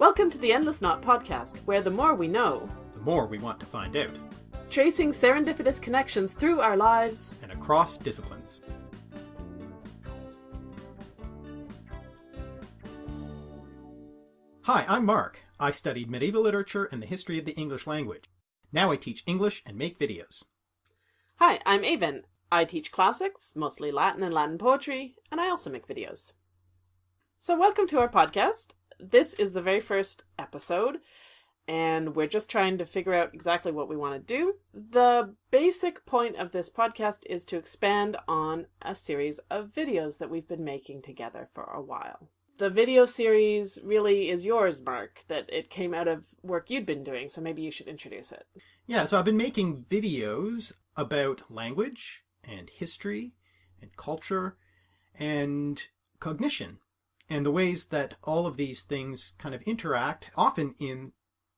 Welcome to the Endless Knot podcast, where the more we know, the more we want to find out, tracing serendipitous connections through our lives and across disciplines. Hi, I'm Mark. I studied medieval literature and the history of the English language. Now I teach English and make videos. Hi, I'm Aven. I teach classics, mostly Latin and Latin poetry, and I also make videos. So, welcome to our podcast this is the very first episode, and we're just trying to figure out exactly what we want to do. The basic point of this podcast is to expand on a series of videos that we've been making together for a while. The video series really is yours, Mark, that it came out of work you'd been doing, so maybe you should introduce it. Yeah, so I've been making videos about language and history and culture and cognition and the ways that all of these things kind of interact, often in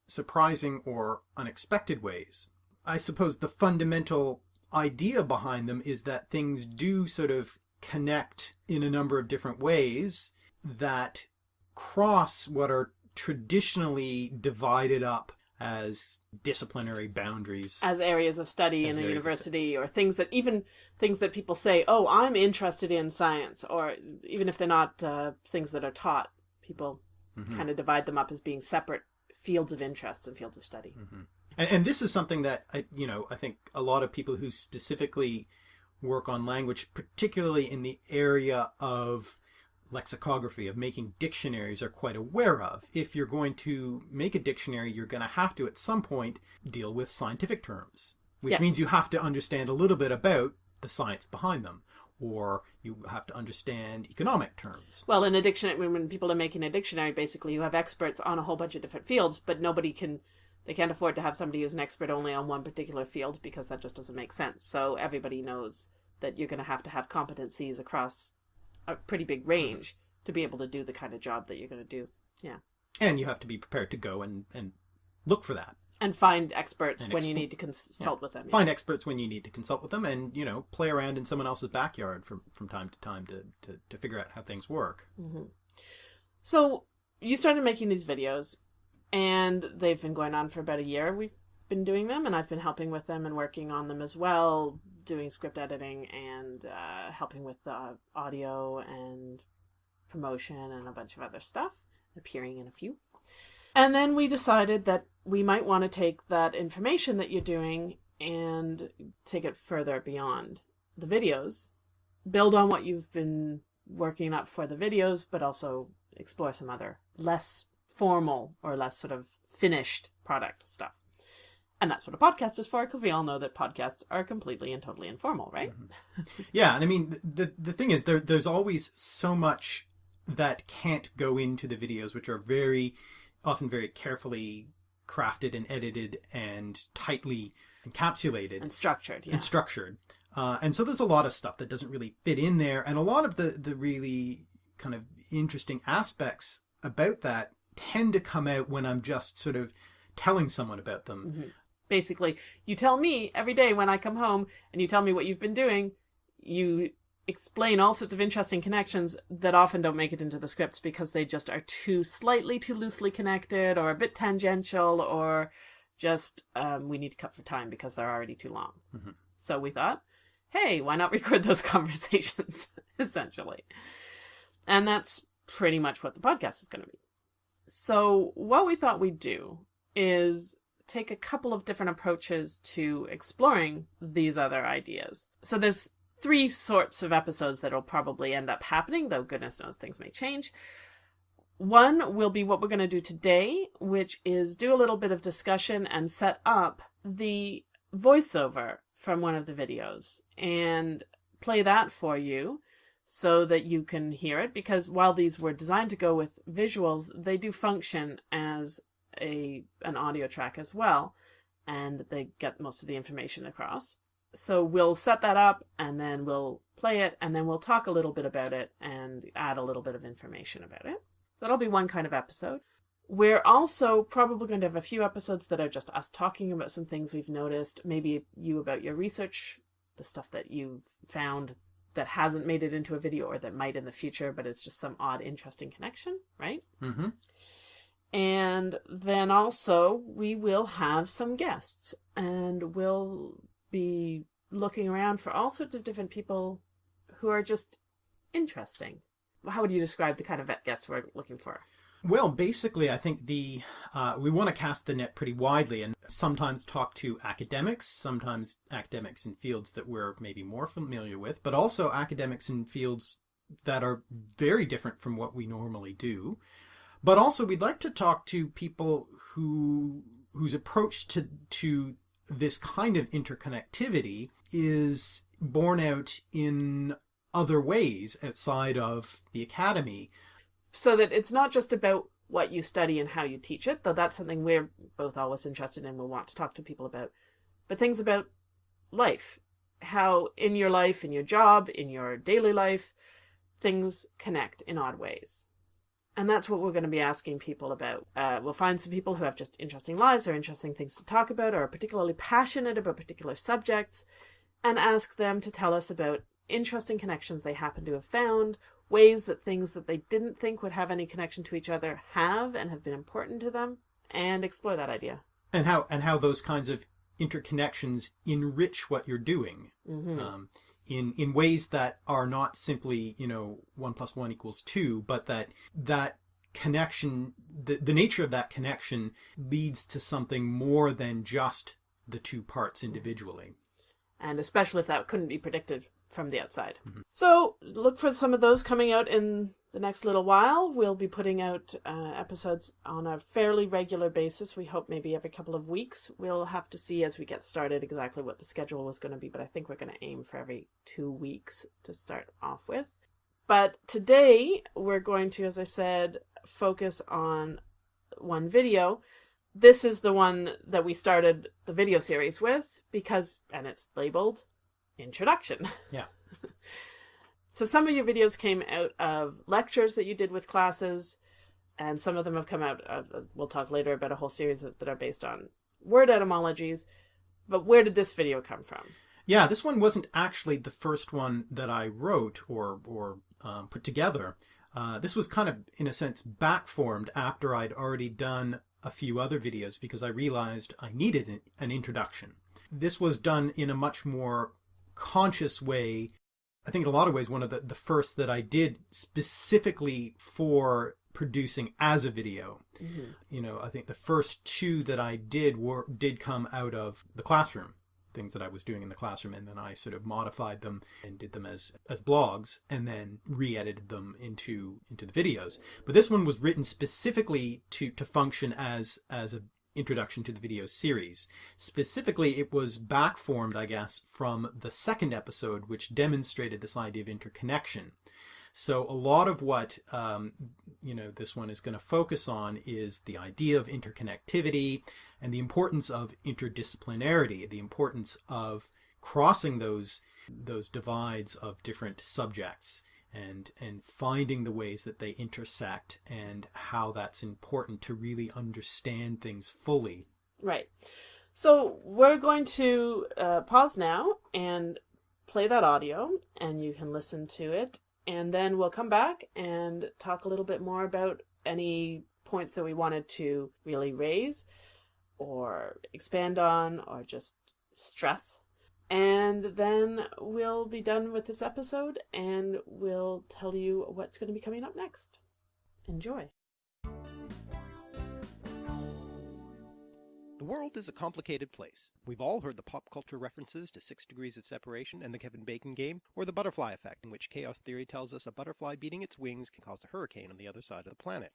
surprising or unexpected ways. I suppose the fundamental idea behind them is that things do sort of connect in a number of different ways that cross what are traditionally divided up as disciplinary boundaries as areas of study as in a university or things that even things that people say oh i'm interested in science or even if they're not uh, things that are taught people mm-hmm. kind of divide them up as being separate fields of interest and fields of study mm-hmm. and, and this is something that I, you know i think a lot of people who specifically work on language particularly in the area of lexicography of making dictionaries are quite aware of. If you're going to make a dictionary, you're going to have to at some point deal with scientific terms, which yeah. means you have to understand a little bit about the science behind them or you have to understand economic terms. Well, in a dictionary, when people are making a dictionary, basically you have experts on a whole bunch of different fields, but nobody can, they can't afford to have somebody who's an expert only on one particular field because that just doesn't make sense. So everybody knows that you're going to have to have competencies across a pretty big range to be able to do the kind of job that you're going to do. Yeah. And you have to be prepared to go and, and look for that. And find experts and when exp- you need to consult yeah. with them. Yeah. Find experts when you need to consult with them and, you know, play around in someone else's backyard from, from time to time to, to, to figure out how things work. Mm-hmm. So you started making these videos and they've been going on for about a year. We've been doing them and I've been helping with them and working on them as well, doing script editing and uh, helping with the audio and promotion and a bunch of other stuff, appearing in a few. And then we decided that we might want to take that information that you're doing and take it further beyond the videos, build on what you've been working up for the videos, but also explore some other less formal or less sort of finished product stuff. And that's what a podcast is for, because we all know that podcasts are completely and totally informal, right? Mm-hmm. Yeah, and I mean the the thing is there there's always so much that can't go into the videos, which are very often very carefully crafted and edited and tightly encapsulated and structured, yeah. and structured. Uh, and so there's a lot of stuff that doesn't really fit in there, and a lot of the the really kind of interesting aspects about that tend to come out when I'm just sort of telling someone about them. Basically you tell me every day when I come home and you tell me what you've been doing. You explain all sorts of interesting connections that often don't make it into the scripts because they just are too slightly too loosely connected or a bit tangential or just um, we need to cut for time because they're already too long. Mm-hmm. So we thought, hey, why not record those conversations essentially? And that's pretty much what the podcast is going to be. So what we thought we'd do is take a couple of different approaches to exploring these other ideas. So there's three sorts of episodes that'll probably end up happening, though goodness knows things may change. One will be what we're going to do today, which is do a little bit of discussion and set up the voiceover from one of the videos and play that for you so that you can hear it because while these were designed to go with visuals, they do function as a an audio track as well, and they get most of the information across. So we'll set that up and then we'll play it and then we'll talk a little bit about it and add a little bit of information about it. So that'll be one kind of episode. We're also probably going to have a few episodes that are just us talking about some things we've noticed, maybe you about your research, the stuff that you've found that hasn't made it into a video or that might in the future, but it's just some odd, interesting connection, right? Mm-hmm. And then also, we will have some guests, and we'll be looking around for all sorts of different people who are just interesting. How would you describe the kind of vet guests we're looking for? Well, basically, I think the uh, we want to cast the net pretty widely, and sometimes talk to academics, sometimes academics in fields that we're maybe more familiar with, but also academics in fields that are very different from what we normally do. But also, we'd like to talk to people who whose approach to to this kind of interconnectivity is borne out in other ways outside of the academy. So that it's not just about what you study and how you teach it, though that's something we're both always interested in, we'll want to talk to people about, but things about life. How in your life, in your job, in your daily life, things connect in odd ways. And that's what we're going to be asking people about. Uh, we'll find some people who have just interesting lives or interesting things to talk about or are particularly passionate about particular subjects and ask them to tell us about interesting connections they happen to have found, ways that things that they didn't think would have any connection to each other have and have been important to them, and explore that idea. And how and how those kinds of interconnections enrich what you're doing. Mm-hmm. Um, in in ways that are not simply you know one plus one equals two, but that that connection, the the nature of that connection leads to something more than just the two parts individually. And especially if that couldn't be predicted from the outside. Mm-hmm. So look for some of those coming out in the next little while. We'll be putting out uh, episodes on a fairly regular basis. We hope maybe every couple of weeks. We'll have to see as we get started exactly what the schedule was going to be, but I think we're going to aim for every two weeks to start off with. But today we're going to, as I said, focus on one video. This is the one that we started the video series with because, and it's labeled Introduction. Yeah. So some of your videos came out of lectures that you did with classes, and some of them have come out. Of, we'll talk later about a whole series that, that are based on word etymologies. But where did this video come from? Yeah, this one wasn't actually the first one that I wrote or or um, put together. Uh, this was kind of, in a sense, backformed after I'd already done a few other videos because I realized I needed an introduction. This was done in a much more conscious way I think in a lot of ways one of the, the first that I did specifically for producing as a video. Mm-hmm. You know, I think the first two that I did were did come out of the classroom, things that I was doing in the classroom, and then I sort of modified them and did them as as blogs, and then re-edited them into into the videos. But this one was written specifically to to function as as a introduction to the video series. Specifically, it was backformed, I guess, from the second episode, which demonstrated this idea of interconnection. So a lot of what um, you know this one is going to focus on is the idea of interconnectivity and the importance of interdisciplinarity, the importance of crossing those those divides of different subjects and and finding the ways that they intersect and how that's important to really understand things fully. Right. So we're going to uh, pause now and play that audio, and you can listen to it, and then we'll come back and talk a little bit more about any points that we wanted to really raise or expand on or just stress and then we'll be done with this episode and we'll tell you what's going to be coming up next. Enjoy. The world is a complicated place. We've all heard the pop culture references to Six Degrees of Separation and the Kevin Bacon game, or the butterfly effect, in which chaos theory tells us a butterfly beating its wings can cause a hurricane on the other side of the planet.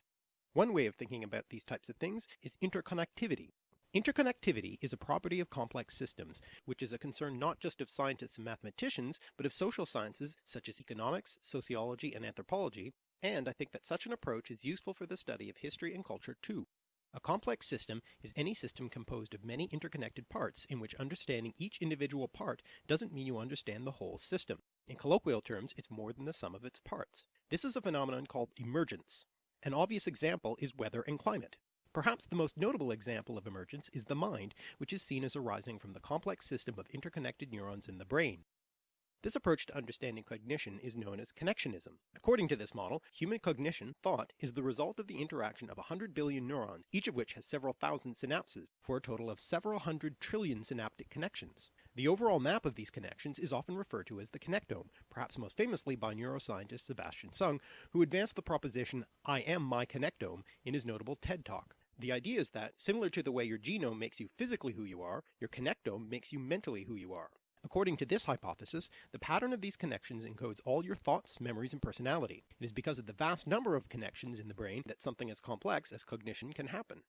One way of thinking about these types of things is interconnectivity, Interconnectivity is a property of complex systems, which is a concern not just of scientists and mathematicians, but of social sciences such as economics, sociology, and anthropology, and I think that such an approach is useful for the study of history and culture too. A complex system is any system composed of many interconnected parts in which understanding each individual part doesn't mean you understand the whole system. In colloquial terms, it's more than the sum of its parts. This is a phenomenon called emergence. An obvious example is weather and climate. Perhaps the most notable example of emergence is the mind, which is seen as arising from the complex system of interconnected neurons in the brain. This approach to understanding cognition is known as connectionism. According to this model, human cognition, thought, is the result of the interaction of 100 billion neurons, each of which has several thousand synapses, for a total of several hundred trillion synaptic connections. The overall map of these connections is often referred to as the connectome, perhaps most famously by neuroscientist Sebastian Seung, who advanced the proposition, I am my connectome, in his notable TED Talk. The idea is that, similar to the way your genome makes you physically who you are, your connectome makes you mentally who you are. According to this hypothesis, the pattern of these connections encodes all your thoughts, memories, and personality. It is because of the vast number of connections in the brain that something as complex as cognition can happen.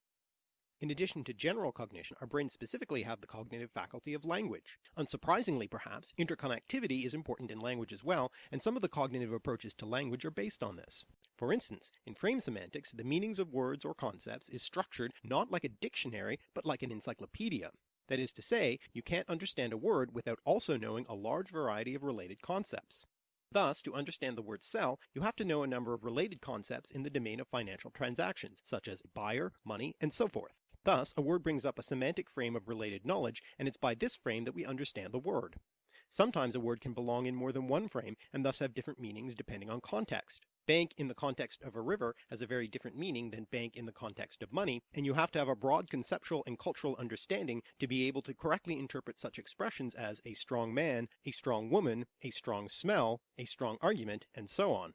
In addition to general cognition, our brains specifically have the cognitive faculty of language. Unsurprisingly perhaps, interconnectivity is important in language as well, and some of the cognitive approaches to language are based on this. For instance, in frame semantics, the meanings of words or concepts is structured not like a dictionary, but like an encyclopedia. That is to say, you can't understand a word without also knowing a large variety of related concepts. Thus, to understand the word sell, you have to know a number of related concepts in the domain of financial transactions, such as buyer, money, and so forth. Thus, a word brings up a semantic frame of related knowledge, and it's by this frame that we understand the word. Sometimes a word can belong in more than one frame, and thus have different meanings depending on context. Bank in the context of a river has a very different meaning than bank in the context of money, and you have to have a broad conceptual and cultural understanding to be able to correctly interpret such expressions as a strong man, a strong woman, a strong smell, a strong argument, and so on.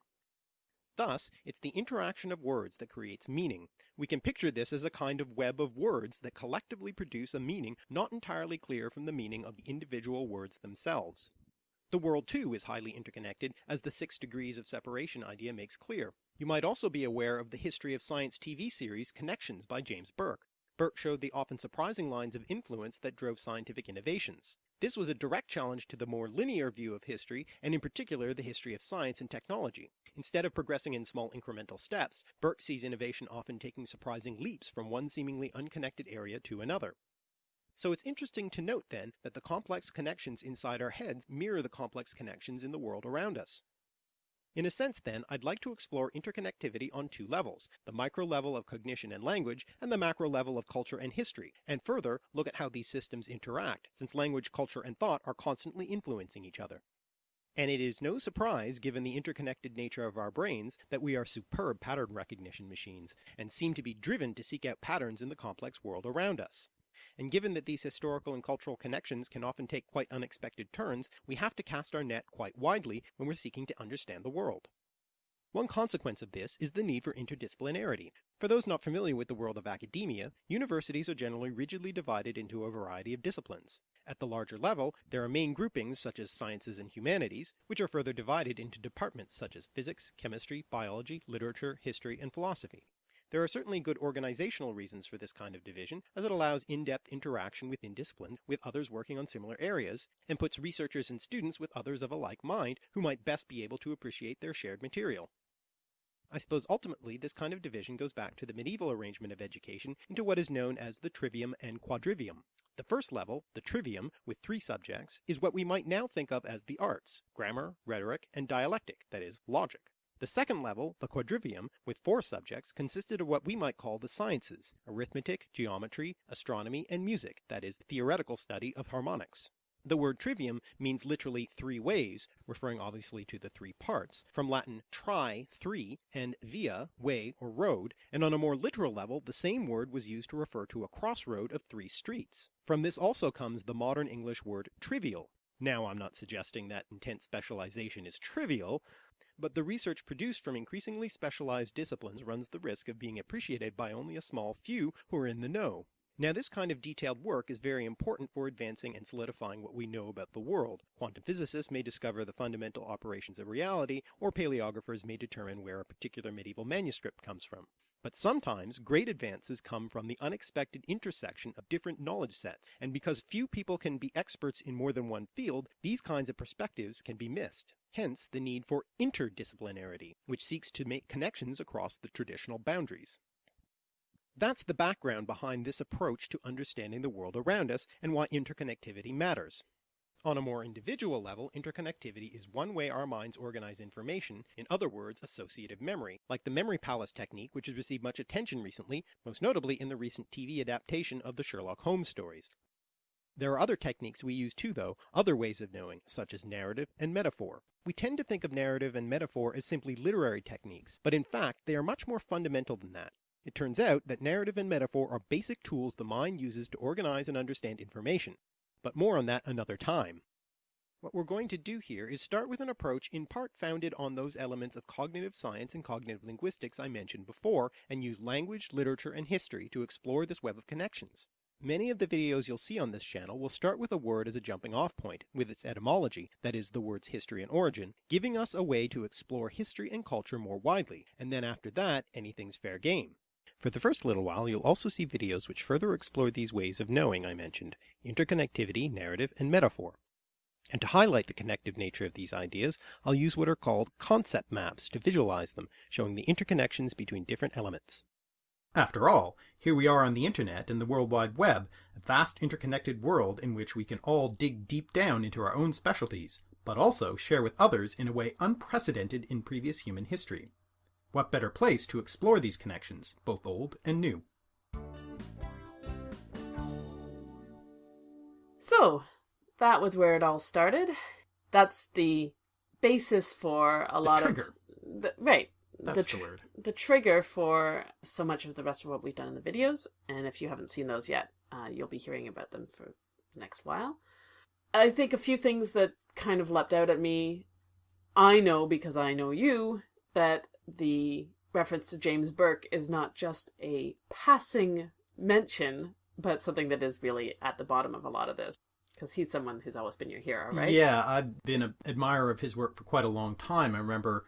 Thus, it's the interaction of words that creates meaning. We can picture this as a kind of web of words that collectively produce a meaning not entirely clear from the meaning of the individual words themselves. The world too is highly interconnected, as the six degrees of separation idea makes clear. You might also be aware of the history of science TV series Connections by James Burke. Burke showed the often surprising lines of influence that drove scientific innovations. This was a direct challenge to the more linear view of history, and in particular the history of science and technology. Instead of progressing in small incremental steps, Burke sees innovation often taking surprising leaps from one seemingly unconnected area to another. So it's interesting to note then that the complex connections inside our heads mirror the complex connections in the world around us. In a sense then, I'd like to explore interconnectivity on two levels, the micro level of cognition and language, and the macro level of culture and history, and further look at how these systems interact, since language, culture, and thought are constantly influencing each other. And it is no surprise, given the interconnected nature of our brains, that we are superb pattern recognition machines, and seem to be driven to seek out patterns in the complex world around us and given that these historical and cultural connections can often take quite unexpected turns, we have to cast our net quite widely when we're seeking to understand the world. One consequence of this is the need for interdisciplinarity. For those not familiar with the world of academia, universities are generally rigidly divided into a variety of disciplines. At the larger level, there are main groupings such as sciences and humanities, which are further divided into departments such as physics, chemistry, biology, literature, history, and philosophy. There are certainly good organizational reasons for this kind of division, as it allows in-depth interaction within disciplines with others working on similar areas, and puts researchers and students with others of a like mind who might best be able to appreciate their shared material. I suppose ultimately this kind of division goes back to the medieval arrangement of education into what is known as the trivium and quadrivium. The first level, the trivium, with three subjects, is what we might now think of as the arts, grammar, rhetoric, and dialectic, that is, logic. The second level, the quadrivium, with four subjects, consisted of what we might call the sciences, arithmetic, geometry, astronomy, and music, that is, theoretical study of harmonics. The word trivium means literally three ways, referring obviously to the three parts, from Latin tri, three, and via, way or road, and on a more literal level the same word was used to refer to a crossroad of three streets. From this also comes the modern English word trivial. Now I'm not suggesting that intense specialization is trivial, but the research produced from increasingly specialized disciplines runs the risk of being appreciated by only a small few who are in the know. Now this kind of detailed work is very important for advancing and solidifying what we know about the world. Quantum physicists may discover the fundamental operations of reality, or paleographers may determine where a particular medieval manuscript comes from. But sometimes great advances come from the unexpected intersection of different knowledge sets, and because few people can be experts in more than one field, these kinds of perspectives can be missed. Hence the need for interdisciplinarity, which seeks to make connections across the traditional boundaries. That's the background behind this approach to understanding the world around us and why interconnectivity matters. On a more individual level, interconnectivity is one way our minds organize information, in other words associative memory, like the memory palace technique which has received much attention recently, most notably in the recent TV adaptation of the Sherlock Holmes stories. There are other techniques we use too though, other ways of knowing, such as narrative and metaphor. We tend to think of narrative and metaphor as simply literary techniques, but in fact they are much more fundamental than that. It turns out that narrative and metaphor are basic tools the mind uses to organize and understand information. But more on that another time. What we're going to do here is start with an approach in part founded on those elements of cognitive science and cognitive linguistics I mentioned before, and use language, literature, and history to explore this web of connections. Many of the videos you'll see on this channel will start with a word as a jumping off point, with its etymology, that is, the word's history and origin, giving us a way to explore history and culture more widely, and then after that, anything's fair game. For the first little while you'll also see videos which further explore these ways of knowing I mentioned, interconnectivity, narrative, and metaphor. And to highlight the connective nature of these ideas, I'll use what are called concept maps to visualize them, showing the interconnections between different elements. After all, here we are on the internet and the World Wide Web, a vast interconnected world in which we can all dig deep down into our own specialties, but also share with others in a way unprecedented in previous human history. What better place to explore these connections, both old and new? So, that was where it all started. That's the basis for a The lot trigger. of the, right. That's the, the word. the trigger for so much of the rest of what we've done in the videos. And if you haven't seen those yet, uh, you'll be hearing about them for the next while. I think a few things that kind of leapt out at me. I know because I know you that the reference to James Burke is not just a passing mention, but something that is really at the bottom of a lot of this. Because he's someone who's always been your hero, right? Yeah, I've been an admirer of his work for quite a long time. I remember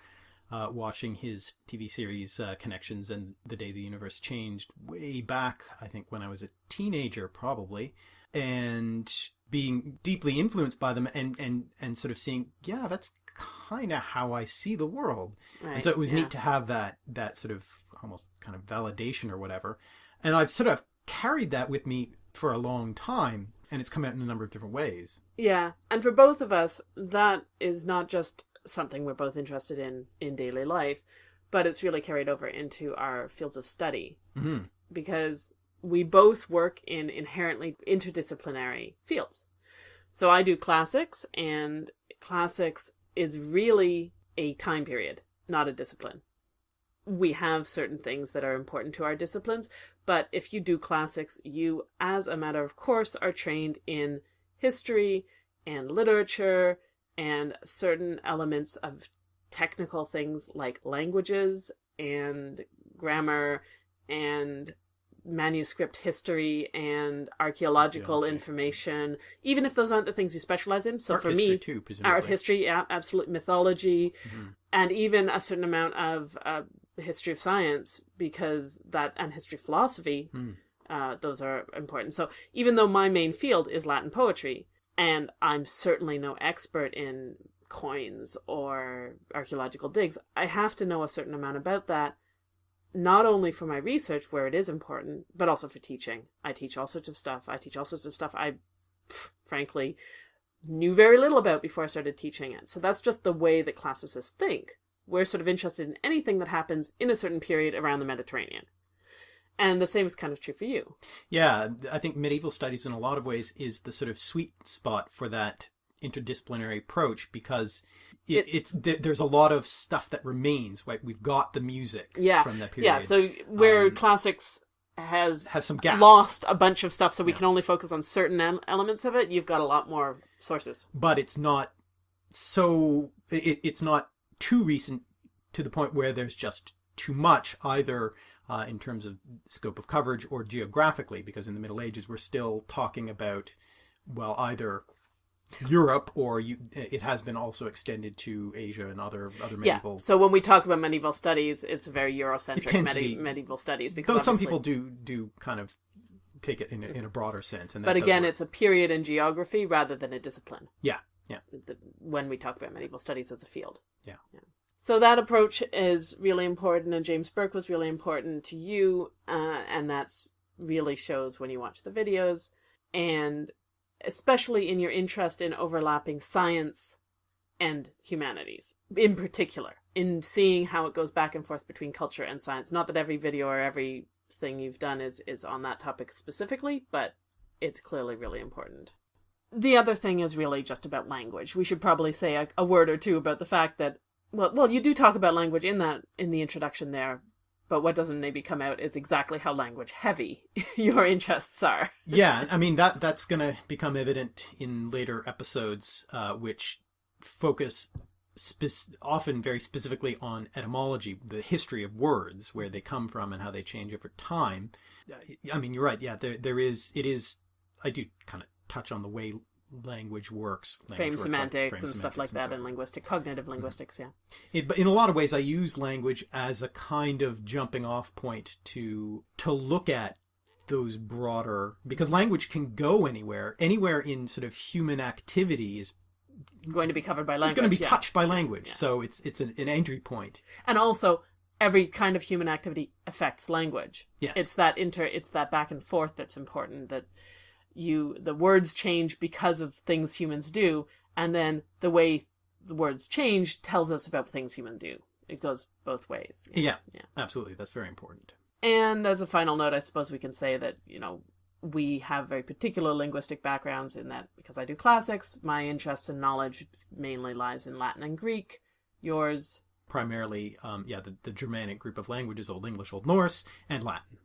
uh, watching his TV series uh, Connections and The Day the Universe Changed way back, I think when I was a teenager, probably, and being deeply influenced by them and, and, and sort of seeing, yeah, that's kind of how I see the world. Right, And so it was yeah. neat to have that, that sort of almost kind of validation or whatever. And I've sort of carried that with me for a long time, and it's come out in a number of different ways. Yeah, and for both of us, that is not just something we're both interested in in daily life, but it's really carried over into our fields of study hmm because we both work in inherently interdisciplinary fields. So I do classics, and classics is really a time period, not a discipline. We have certain things that are important to our disciplines, but if you do classics, you, as a matter of course, are trained in history and literature and certain elements of technical things like languages and grammar and manuscript history and archaeological information, even if those aren't the things you specialize in. So Art for me, too, art history, yeah, absolute mythology, Mhm. and even a certain amount of uh, history of science because that and history of philosophy. Hmm. Uh, those are important. So even though my main field is Latin poetry, and I'm certainly no expert in coins or archaeological digs, I have to know a certain amount about that, not only for my research where it is important, but also for teaching. I teach all sorts of stuff. I teach all sorts of stuff I, frankly, knew very little about before I started teaching it. So that's just the way that classicists think. We're sort of interested in anything that happens in a certain period around the Mediterranean. And the same is kind of true for you. Yeah, I think medieval studies in a lot of ways is the sort of sweet spot for that interdisciplinary approach because it, It- it's th- there's a lot of stuff that remains. Right, we've got the music Yeah, from that period. Yeah, so where Um, classics has has some gaps. lost a bunch of stuff, so we Yeah. can only focus on certain em- elements of it, you've got a lot more sources. but it's not so it, it's not too recent to the point where there's just too much either uh, in terms of scope of coverage or geographically because in the middle ages we're still talking about well either europe or you, it has been also extended to asia and other other medieval Yeah. So when we talk about medieval studies, it's very Eurocentric to medi- be- medieval studies because though some people do do kind of take it in a, in a broader sense and that But again, work. it's a period in geography rather than a discipline. yeah yeah The, when we talk about medieval studies as a field. Yeah. So that approach is really important, and James Burke was really important to you, uh, and that's really shows when you watch the videos, and especially in your interest in overlapping science and humanities, in particular, in seeing how it goes back and forth between culture and science. Not that every video or every thing you've done is is on that topic specifically, but it's clearly really important. the other thing is really just about language. We should probably say a, a word or two about the fact that well, well, you do talk about language in that in the introduction there, but what doesn't maybe come out is exactly how language heavy your interests are. yeah, I mean that that's going to become evident in later episodes, uh, which focus spe- often very specifically on etymology, the history of words, where they come from and how they change over time. I mean, you're right. Yeah, there there is it is. I do kind of touch on the way language works. Language frame works, semantics frame and stuff like that so in linguistic, cognitive linguistics, yeah. it, but in a lot of ways, I use language as a kind of jumping off point to to look at those broader because language can go anywhere. Anywhere in sort of human activity is Going to be covered by language. is going to be yeah. touched by language. yeah. So it's it's an, an entry point. And also, every kind of human activity affects language. Yes. It's that inter, it's that back and forth that's important. That you, the words change because of things humans do, and then the way the words change tells us about things humans do. It goes both ways. Yeah, Yeah. absolutely. That's very important. And as a final note, I suppose we can say that, you know, we have very particular linguistic backgrounds in that because I do classics, my interest and knowledge mainly lies in Latin and Greek. Yours, Primarily, um, yeah, the, the Germanic group of languages, Old English, Old Norse, and Latin.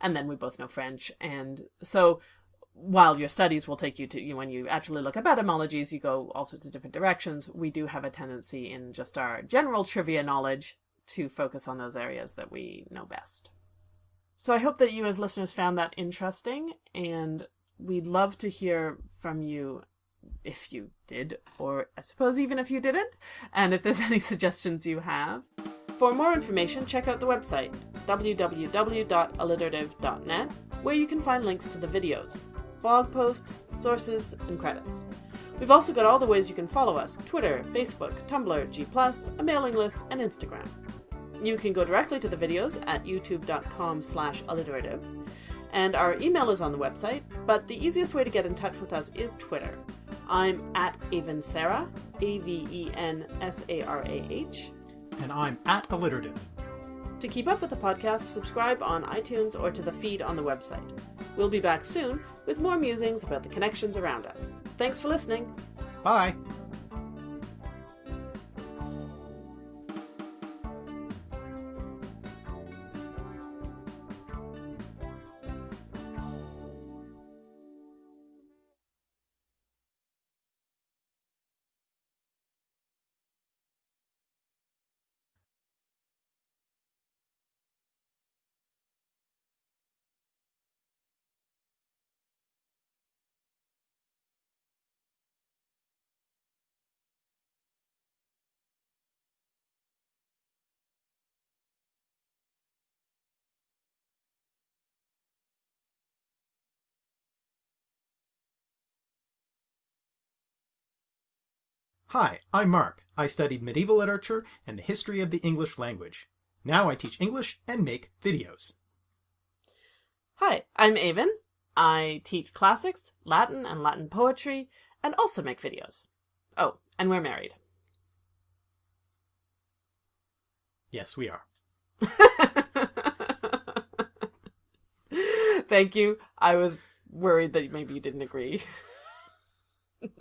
and then we both know French. And so while your studies will take you to, you when you actually look up etymologies, you go all sorts of different directions. We do have a tendency in just our general trivia knowledge to focus on those areas that we know best. So I hope that you as listeners found that interesting, and we'd love to hear from you if you did, or I suppose even if you didn't, and if there's any suggestions you have. For more information, check out the website www.alliterative.net, where you can find links to the videos, blog posts, sources, and credits. We've also got all the ways you can follow us Twitter, Facebook, Tumblr, G, a mailing list, and Instagram. You can go directly to the videos at youtube.com slash alliterative. And our email is on the website, but the easiest way to get in touch with us is Twitter. I'm at Avensarah, A V E N S A R A H. And I'm at alliterative. To keep up with the podcast, subscribe on iTunes or to the feed on the website. We'll be back soon with more musings about the connections around us. Thanks for listening. Bye. Hi, I'm Mark. I studied medieval literature and the history of the English language. Now I teach English and make videos. Hi, I'm Aven. I teach classics, Latin and Latin poetry, and also make videos. Oh, and we're married. Yes, we are. Thank you. I was worried that maybe you didn't agree.